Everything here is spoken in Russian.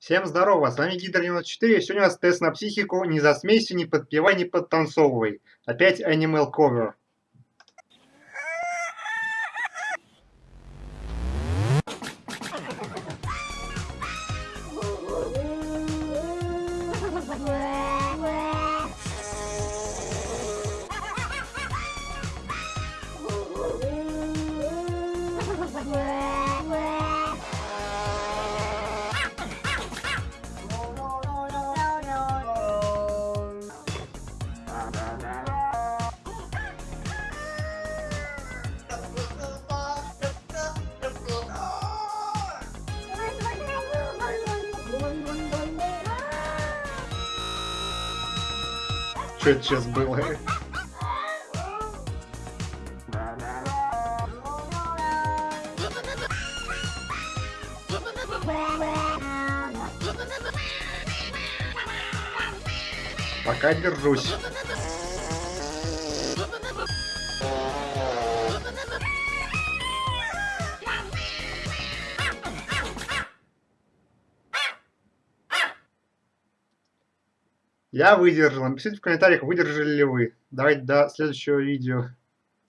Всем здорово, с вами Гидр 94, сегодня у нас тест на психику, не засмейся, не подпевай, не подтанцовывай. Опять Animal Cover. Что это сейчас было? Пока держусь. Я выдержал. Напишите в комментариях, выдержали ли вы. Давайте до следующего видео.